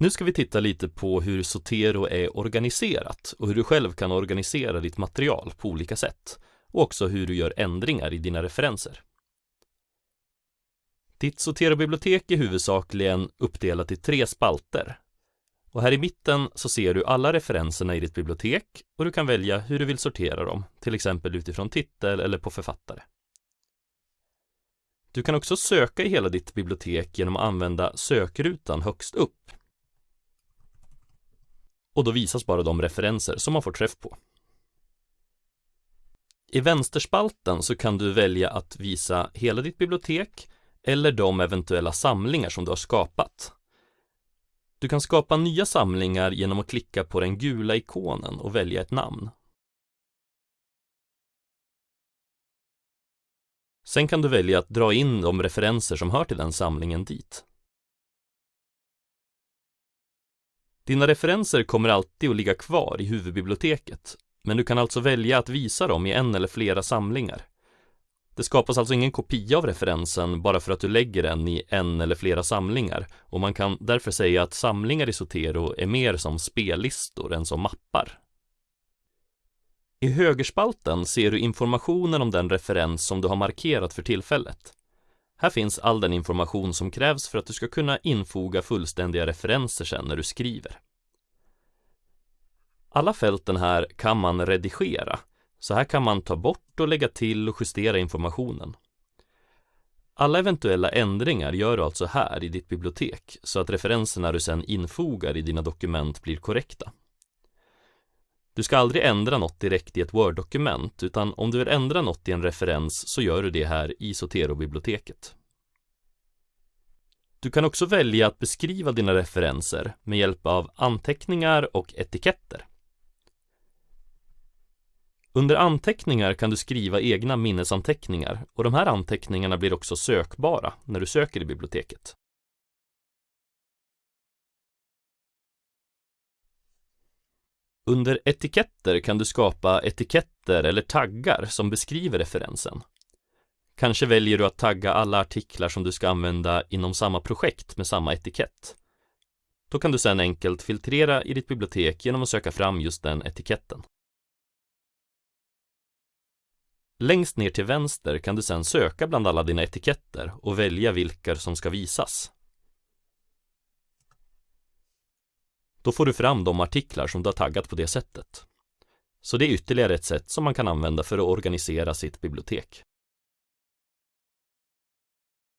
Nu ska vi titta lite på hur Zotero är organiserat och hur du själv kan organisera ditt material på olika sätt och också hur du gör ändringar i dina referenser. Ditt Zotero-bibliotek är huvudsakligen uppdelat i tre spalter. Och här i mitten så ser du alla referenserna i ditt bibliotek och du kan välja hur du vill sortera dem, till exempel utifrån titel eller på författare. Du kan också söka i hela ditt bibliotek genom att använda sökrutan högst upp. Och då visas bara de referenser som man får träff på. I vänsterspalten så kan du välja att visa hela ditt bibliotek eller de eventuella samlingar som du har skapat. Du kan skapa nya samlingar genom att klicka på den gula ikonen och välja ett namn. Sen kan du välja att dra in de referenser som hör till den samlingen dit. Dina referenser kommer alltid att ligga kvar i huvudbiblioteket, men du kan alltså välja att visa dem i en eller flera samlingar. Det skapas alltså ingen kopia av referensen bara för att du lägger den i en eller flera samlingar och man kan därför säga att samlingar i Zotero är mer som spellistor än som mappar. I högerspalten ser du informationen om den referens som du har markerat för tillfället. Här finns all den information som krävs för att du ska kunna infoga fullständiga referenser sen när du skriver. Alla fälten här kan man redigera, så här kan man ta bort och lägga till och justera informationen. Alla eventuella ändringar gör du alltså här i ditt bibliotek så att referenserna du sedan infogar i dina dokument blir korrekta. Du ska aldrig ändra något direkt i ett Word-dokument, utan om du vill ändra något i en referens så gör du det här i Zotero-biblioteket. Du kan också välja att beskriva dina referenser med hjälp av anteckningar och etiketter. Under anteckningar kan du skriva egna minnesanteckningar och de här anteckningarna blir också sökbara när du söker i biblioteket. Under etiketter kan du skapa etiketter eller taggar som beskriver referensen. Kanske väljer du att tagga alla artiklar som du ska använda inom samma projekt med samma etikett. Då kan du sedan enkelt filtrera i ditt bibliotek genom att söka fram just den etiketten. Längst ner till vänster kan du sedan söka bland alla dina etiketter och välja vilka som ska visas. Då får du fram de artiklar som du har taggat på det sättet. Så det är ytterligare ett sätt som man kan använda för att organisera sitt bibliotek.